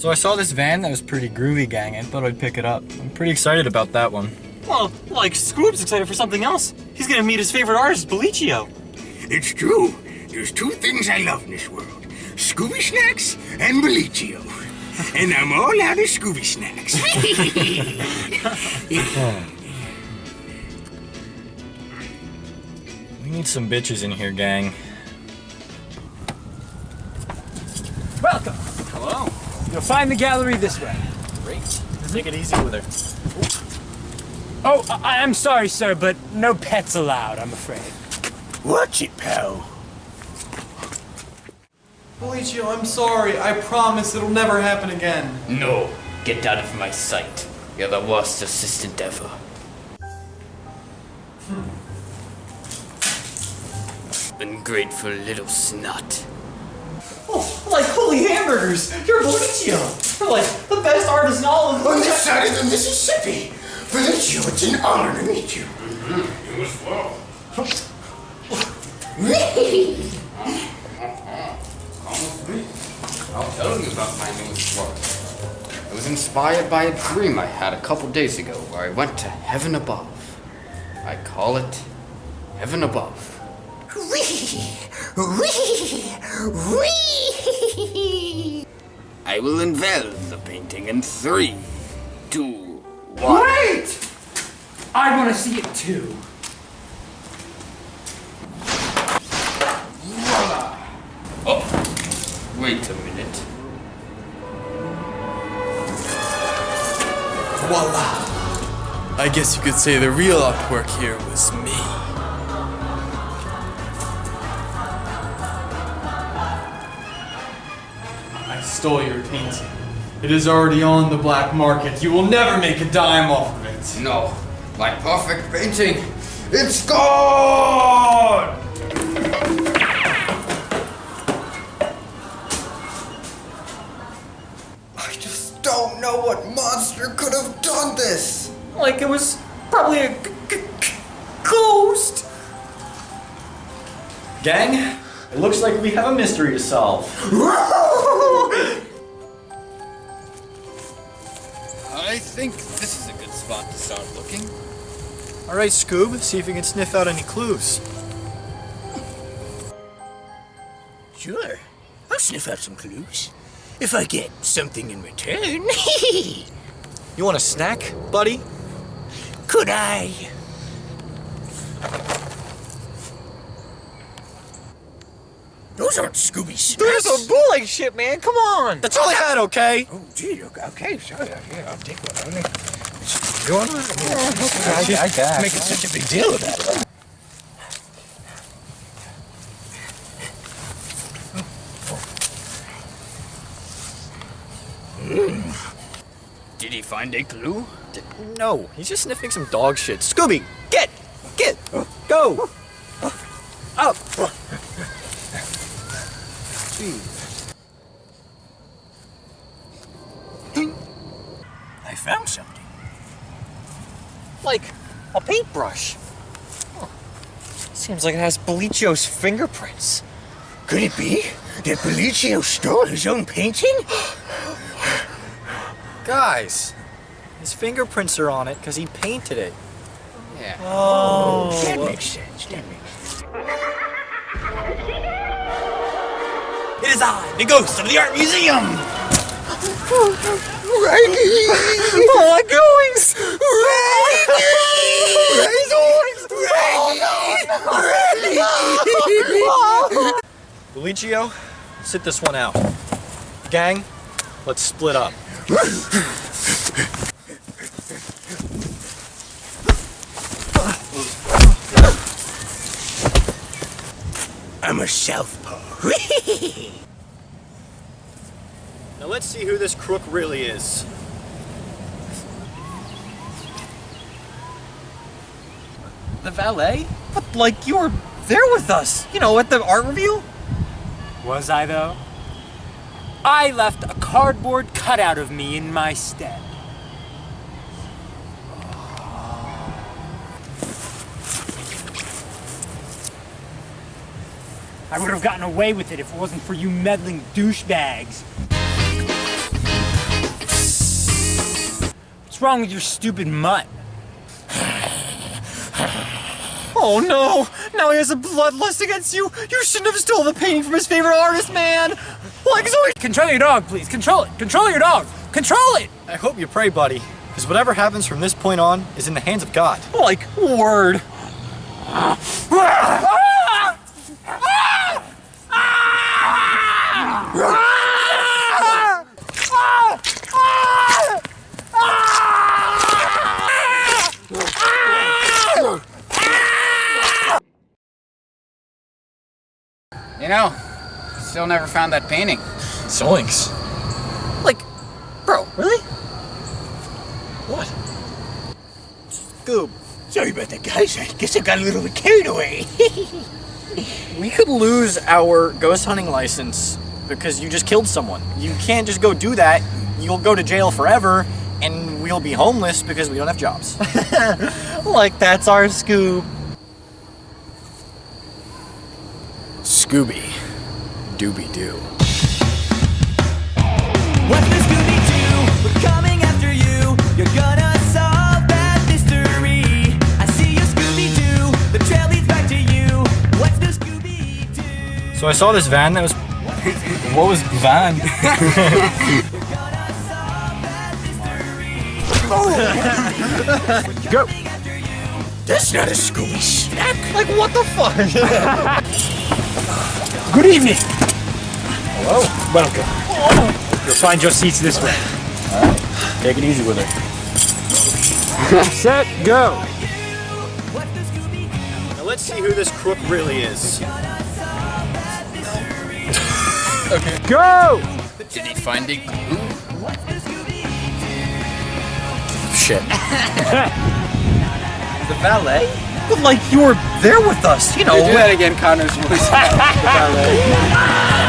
So I saw this van that was pretty groovy, gang. I thought I'd pick it up. I'm pretty excited about that one. Well, like, Scoob's excited for something else. He's gonna meet his favorite artist, Bellicio. It's true. There's two things I love in this world. Scooby Snacks and Bellicio. and I'm all out of Scooby Snacks. We need some bitches in here, gang. Welcome. Hello. You'll find the gallery this way. Great. Take it easy with her. Oh, I- I'm sorry, sir, but no pets allowed, I'm afraid. Watch it, pal. Felicio, I'm sorry. I promise it'll never happen again. No, get out of my sight. You're the worst assistant ever. Hmm. Ungrateful little snot. Like, holy hamburgers! You're Bellicio! You're like the best artist in all of the On this side of the Mississippi. Bellicio, it's an honor to meet you. Mm-hmm. You as well. I'll tell you about my newest work. It was inspired by a dream I had a couple days ago where I went to heaven above. I call it Heaven Above. I will unveil the painting in three, two, one. Wait! I want to see it too. Voila! Oh, wait a minute. Voila. I guess you could say the real artwork here was me. Stole your painting. It is already on the black market. You will never make a dime off of it. No, my perfect painting. It's gone! I just don't know what monster could have done this. Like, it was probably a g- g- g- ghost! Gang, it looks like we have a mystery to solve. I think this is a good spot to start looking. All right, Scoob, see if you can sniff out any clues. Sure. I'll sniff out some clues. If I get something in return. You want a snack, buddy? Could I? Those aren't Scooby Snacks. There's a bullet shit, man! Come on! That's all I had, okay? Oh, gee, okay, okay, sorry. Yeah, I'll take one. Only. You want one? I, I guess. Making such a big deal about it. Did he find a clue? No, he's just sniffing some dog shit. Scooby, get! Get! Go! Up! I found something. Like, a paintbrush. Huh. Seems like it has Bellicio's fingerprints. Could it be that Bellicio stole his own painting? Guys, his fingerprints are on it because he painted it. Yeah. Oh, oh. that makes sense. That makes sense. It is I, the ghost of the art museum! Riley! Oh, my goings! Bellicio, sit this one out. Gang, let's split up. I'm a southpaw. Now let's see who this crook really is. The valet? But, like, you were there with us, you know, at the art review? Was I, though? I left a cardboard cutout of me in my stead. I would have gotten away with it if it wasn't for you meddling douchebags. What's wrong with your stupid mutt? Oh no! Now he has a bloodlust against you! You shouldn't have stole the painting from his favorite artist, man! Like Zoe! Control your dog, please. Control it. Control your dog. Control it. I hope you pray, buddy, because whatever happens from this point on is in the hands of God. Like, word! Know, still never found that painting. Zoinks. Like, bro, really? What? Scoob, Sorry about that, guys. I guess I got a little bit carried away. we could lose our ghost hunting license because you just killed someone. You can't just go do that. You'll go to jail forever, and we'll be homeless because we don't have jobs. Like, that's our scoop. Scooby, Dooby Doo. What's the Scooby Doo? We're coming after you. You're gonna solve that mystery. I see you, Scooby Doo. The trail leads back to you. What's the Scooby Doo? So I saw this van that was. what was van? Go. That's not a Scooby snack. Like, what the fuck? Good evening. Hello. Welcome. You'll find your seats this way. Take it easy with it. Set, go. Now let's see who this crook really is. Okay. Go. Did he find a clue? Shit. The valet? But like, you were there with us, you know. Do that again, Connor's voice. the valet.